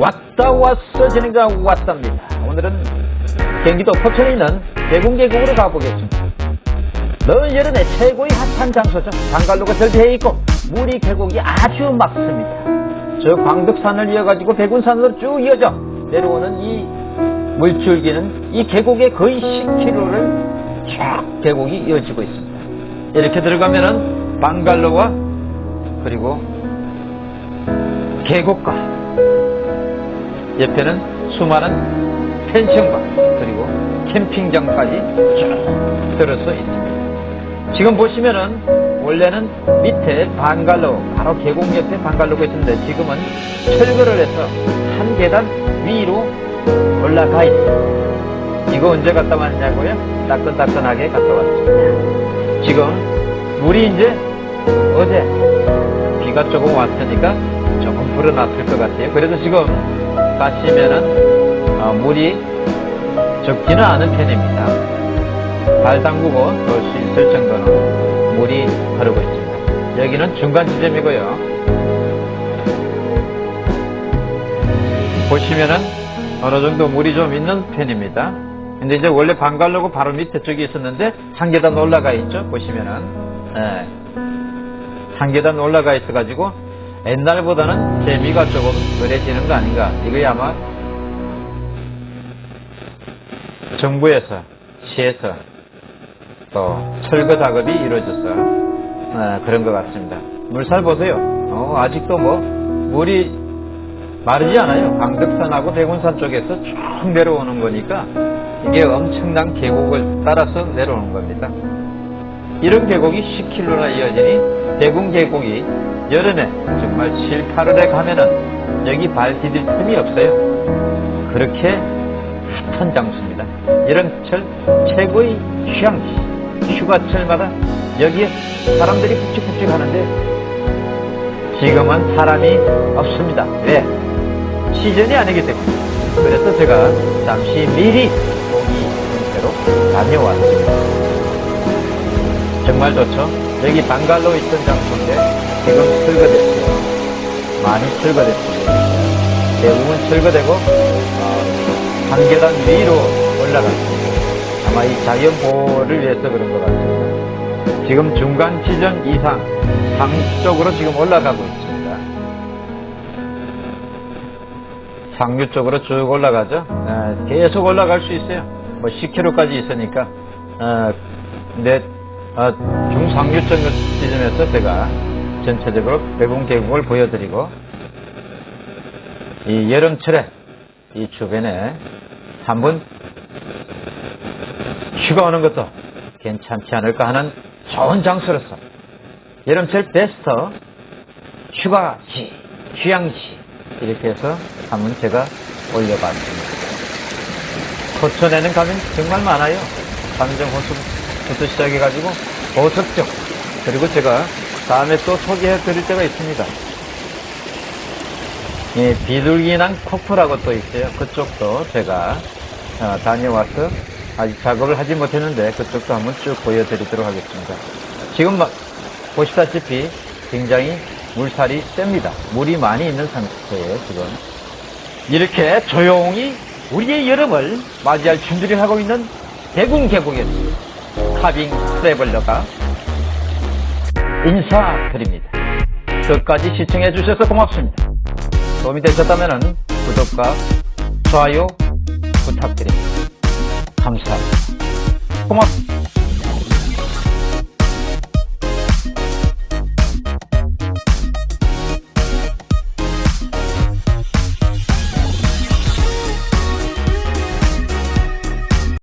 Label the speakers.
Speaker 1: 왔다 왔어 진행자 왔답니다. 오늘은 경기도 포천에 있는 대궁계곡으로 가보겠습니다. 늦은 여름에 최고의 핫한 장소죠. 방갈로가 절대해 있고 물이 계곡이 아주 맑습니다. 저 광덕산을 이어가지고 백운산으로 쭉 이어져 내려오는 이 물줄기는 이 계곡의 거의 10km를 쫙 계곡이 이어지고 있습니다. 이렇게 들어가면은 방갈로와 그리고 계곡과 옆에는 수많은 펜션과 그리고 캠핑장까지 쭉 들어서 있습니다. 지금 보시면은 원래는 밑에 방갈로 바로 계곡 옆에 방갈로가 있는데 지금은 철거를 해서 한 계단 위로 올라가 있습니다. 이거 언제 갔다 왔냐고요? 따끈따끈하게 갔다 왔습니다. 지금 물이 이제 어제 비가 조금 왔으니까 조금 불어났을 것 같아요. 그래도 지금 가시면은 어, 물이 적지는 않은 편입니다. 발 담그고 돌수 있을 정도로 물이 흐르고 있습니다. 여기는 중간 지점이고요. 보시면은 어느 정도 물이 좀 있는 편입니다. 근데 이제 원래 방갈로고 바로 밑에 쪽에 있었는데 한 계단 올라가 있죠. 보시면은 예. 한 계단 올라가 있어가지고 옛날보다는 재미가 조금 덜해지는 거 아닌가. 이거야 아마 정부에서 시에서 또 철거 작업이 이루어져서 어, 그런 것 같습니다. 물살 보세요. 어, 아직도 뭐 물이 마르지 않아요. 강덕산하고 대군산 쪽에서 쭉 내려오는 거니까 이게 엄청난 계곡을 따라서 내려오는 겁니다. 이런 계곡이 10km나 이어지니 대군 계곡이 여름에 정말 7, 8월에 가면은 여기 발 디딜 틈이 없어요. 그렇게 핫한 장소입니다. 여름철 최고의 휴양지. 휴가철마다 여기에 사람들이 푹직푹직 하는데 지금은 사람이 없습니다. 왜? 시즌이 아니기 때문에. 그래서 제가 잠시 미리 보기 형태로 다녀왔습니다. 정말 좋죠? 여기 방갈로 있던 장소인데 지금 철거됐어요. 많이 철거됐습니다. 대부분 철거되고 어, 한 계단 위로 올라갔습니다. 아마 이 자연 보호를 위해서 그런 것 같습니다. 지금 중간 지점 이상 상 쪽으로 지금 올라가고 있습니다. 상류 쪽으로 쭉 올라가죠. 어, 계속 올라갈 수 있어요. 뭐 10km까지 있으니까. 어, 근데 어, 중상류 쪽 지점에서 제가 전체적으로 배분 계곡을 보여드리고 이 여름철에 이 주변에 한번 휴가 오는 것도 괜찮지 않을까 하는 좋은 장소로서 여름철 베스트 휴가지, 휴양지 이렇게 해서 한번 제가 올려봤습니다. 포천에는 가면 정말 많아요. 삼정 호수 부터 시작해가지고 보석정 그리고 제가 다음에 또 소개해 드릴 때가 있습니다. 예, 비둘기난 코프라고 또 있어요. 그쪽도 제가 어, 다녀와서 아직 작업을 하지 못했는데 그쪽도 한번 쭉 보여드리도록 하겠습니다. 지금 막 보시다시피 굉장히 물살이 셉니다. 물이 많이 있는 상태예요, 지금. 이렇게 조용히 우리의 여름을 맞이할 준비를 하고 있는 대군 계곡에서 카빙 트래블러가 인사드립니다. 끝까지 시청해 주셔서 고맙습니다. 도움이 되셨다면 구독과 좋아요 부탁드립니다. 감사합니다. 고맙습니다.